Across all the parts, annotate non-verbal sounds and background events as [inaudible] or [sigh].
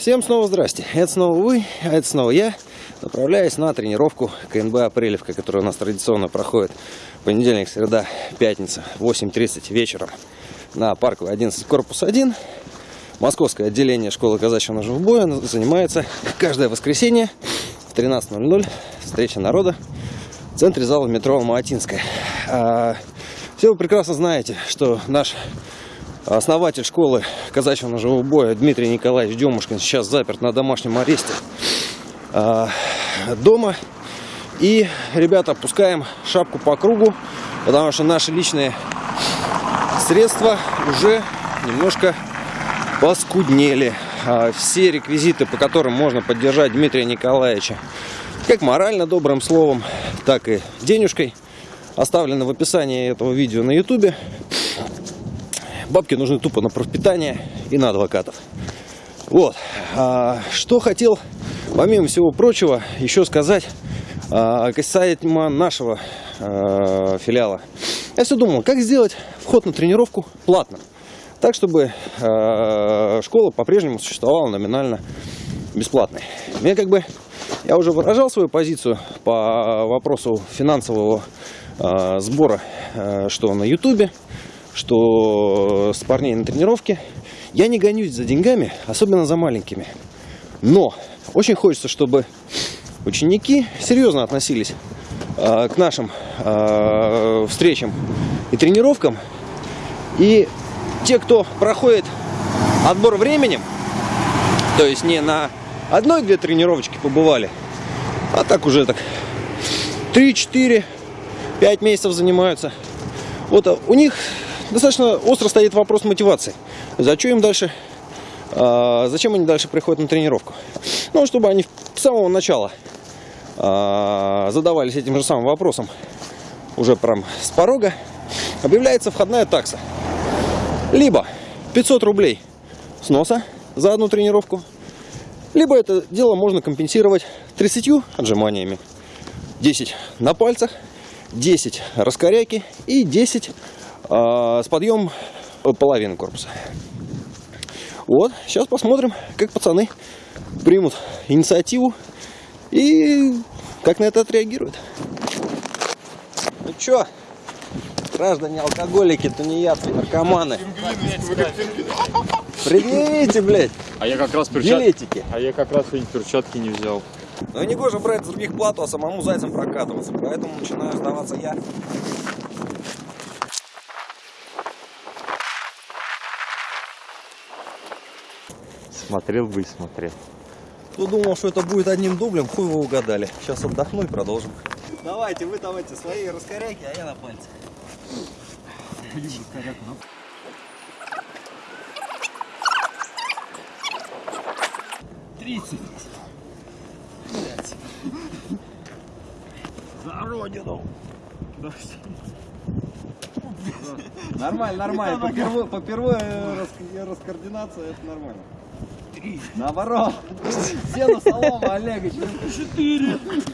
Всем снова здрасте. Это снова вы, а это снова я. Направляюсь на тренировку КНБ Апрелевка, которая у нас традиционно проходит понедельник, среда, пятница, 8.30 вечером на Парковой 11, корпус 1. Московское отделение школы казачьего ножевого боя занимается каждое воскресенье в 13.00. Встреча народа в центре зала метро Алматинская. А, все вы прекрасно знаете, что наш основатель школы казачьего ножевого боя Дмитрий Николаевич Демушкин сейчас заперт на домашнем аресте э, дома. И, ребята, опускаем шапку по кругу, потому что наши личные средства уже немножко поскуднели. А все реквизиты, по которым можно поддержать Дмитрия Николаевича, как морально добрым словом, так и денежкой, оставлены в описании этого видео на ютубе. Бабки нужны тупо на пропитание и на адвокатов. Вот. А, что хотел, помимо всего прочего, еще сказать а, касаемо нашего а, филиала. Я все думал, как сделать вход на тренировку платным. Так, чтобы а, школа по-прежнему существовала номинально бесплатной. Мне как бы, я уже выражал свою позицию по вопросу финансового а, сбора, а, что на ютубе, что с парней на тренировке. Я не гонюсь за деньгами, особенно за маленькими. Но очень хочется, чтобы ученики серьезно относились э, к нашим э, встречам и тренировкам. И те, кто проходит отбор временем, то есть не на одной-две тренировочки побывали, а так уже так 3-4, 5 месяцев занимаются. Вот а у них достаточно остро стоит вопрос мотивации. Зачем им дальше, э, зачем они дальше приходят на тренировку? Ну, чтобы они с самого начала э, задавались этим же самым вопросом, уже прям с порога, объявляется входная такса. Либо 500 рублей сноса за одну тренировку, либо это дело можно компенсировать 30 отжиманиями. 10 на пальцах, 10 раскоряки и 10 а, с подъемом половины корпуса. Вот, сейчас посмотрим, как пацаны примут инициативу и как на это отреагируют. Ну чё, граждане алкоголики, тунеядцы, наркоманы. Предъявите, блядь, А я как раз перчатки. А я как раз перчатки не взял. Но не гоже брать с других плату, а самому зайцем прокатываться. Поэтому начинаю сдаваться я. Смотрел бы и смотрел. Кто думал, что это будет одним дублем, хуй вы угадали. Сейчас отдохну и продолжим. Давайте, вы давайте свои раскоряки, а я на пальце. Тридцать. За родину. Нормально, нормально. Попервой, попервой рас, раскоординация, это нормально. Наоборот. Сено солома, Олегович.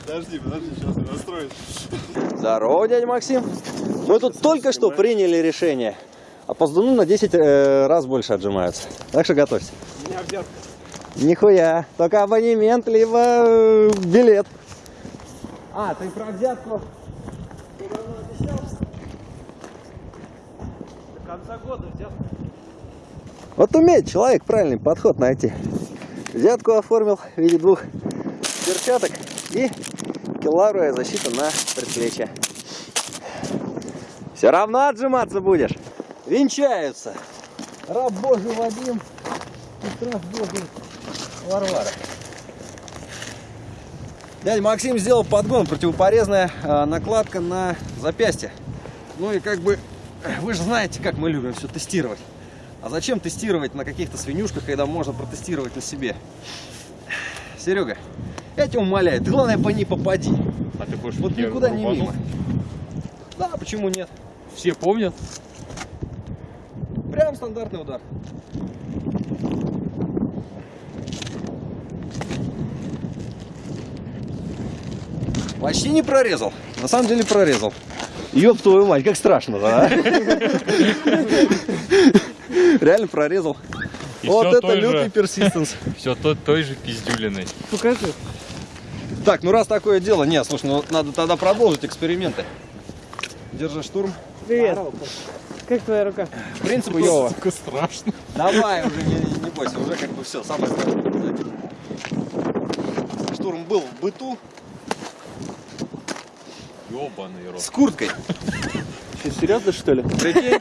Подожди, подожди, сейчас я настроюсь. Здорово, дядя Максим. Мы тут только что приняли решение. А поздуну на 10 э, раз больше отжимаются. Так что готовься. Меня взятка. Нихуя. Только абонемент, либо э, билет. А, ты про взятку? До конца года взятка. Вот умеет человек правильный подход найти. Взятку оформил в виде двух перчаток и киларовая защита на предплечье. Все равно отжиматься будешь. Венчаются. Раб Божий Вадим и страж Божий Варвара. Дядя Максим сделал подгон, противопорезная э, накладка на запястье. Ну и как бы, вы же знаете, как мы любим все тестировать. А зачем тестировать на каких-то свинюшках, когда можно протестировать на себе? Серега, я тебя умоляю, ты главное по ней попади. А ты хочешь, Вот никуда не мимо. Да, почему нет? Все помнят? Прям стандартный удар. Почти не прорезал. На самом деле прорезал. Ёб твою мать, как страшно, да? [laughs] Реально прорезал. И Вот это лютый же- персистенс. [laughs] Все той, той же пиздюлиной. Покажи. Так, ну раз такое дело, нет, слушай, ну надо тогда продолжить эксперименты. Держи штурм. Привет. Как твоя рука? В принципе, Йова. [laughs] Сука, страшно. Давай уже, не, не- не бойся, уже как бы все, самое страшное. Штурм был в быту Ёбаный рот. с курткой. Ты серьезно, что ли? Прикинь,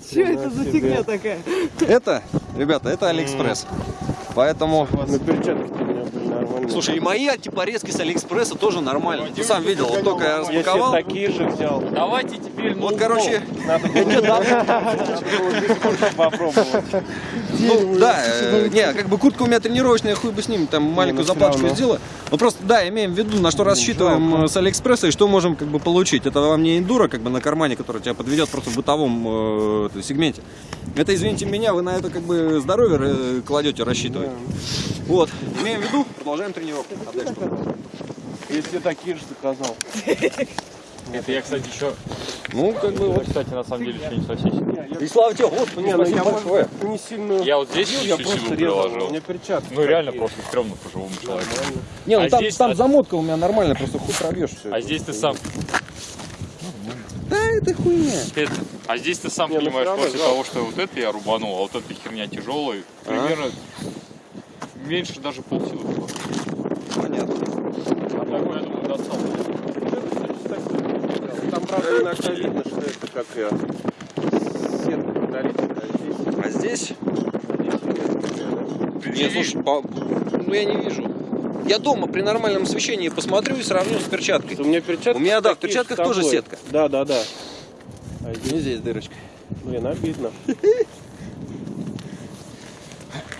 [laughs] Что это за фигня такая? это, ребята, это Алиэкспресс. Поэтому, На перчатки нормальные. слушай, и мои антипорезки с Алиэкспресса тоже нормально. Ты сам видел, вот только я я распаковал. такие же взял. Давайте теперь Вот, короче, Надо [laughs] [laughs] попробовать. Ну, да, э, не, как бы куртка у меня тренировочная, хуй бы с ним, там маленькую заплаточку сделаю. Ну просто, да, имеем в виду, на что рассчитываем э, с Алиэкспресса и что можем как бы получить. Это вам не эндуро, как бы на кармане, который тебя подведет просто в бытовом э, сегменте. Это, извините меня, вы на это как бы здоровье кладете, рассчитывать. Вот, имеем в виду, продолжаем тренировку. А? Если такие же заказал. [laughs] Это я, кстати, еще... Ну, как бы вот. Кстати, на самом деле, еще не сосисек. И слава тебе, господи, Не, ну я большое. не сильно... Я вот здесь я просто силу приложил. меня перчатки. Ну, реально просто стрёмно по-живому человеку. Нормально. Не, ну А там, здесь- там а- замотка у меня нормальная, просто хуй пробьешь все. А здесь ты сам... Да, это хуйня. Это- а здесь ты сам Не, ну понимаешь, после жалко. того, что вот это я рубанул, а вот эта херня тяжелая, примерно меньше даже полсилы было. Понятно. А такой, я думаю, достал. Там, правда, иногда видно, что это как я... Сетка металлическая, а здесь... А здесь Нет, слушай, по- ну я не вижу. Я дома при нормальном освещении посмотрю и сравню с перчаткой. У меня перчатки У меня, да, в перчатках тоже сетка. Да, да, да. А здесь, Не здесь дырочка. блин, обидно. [laughs]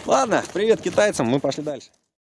Ладно, привет китайцам, мы пошли дальше.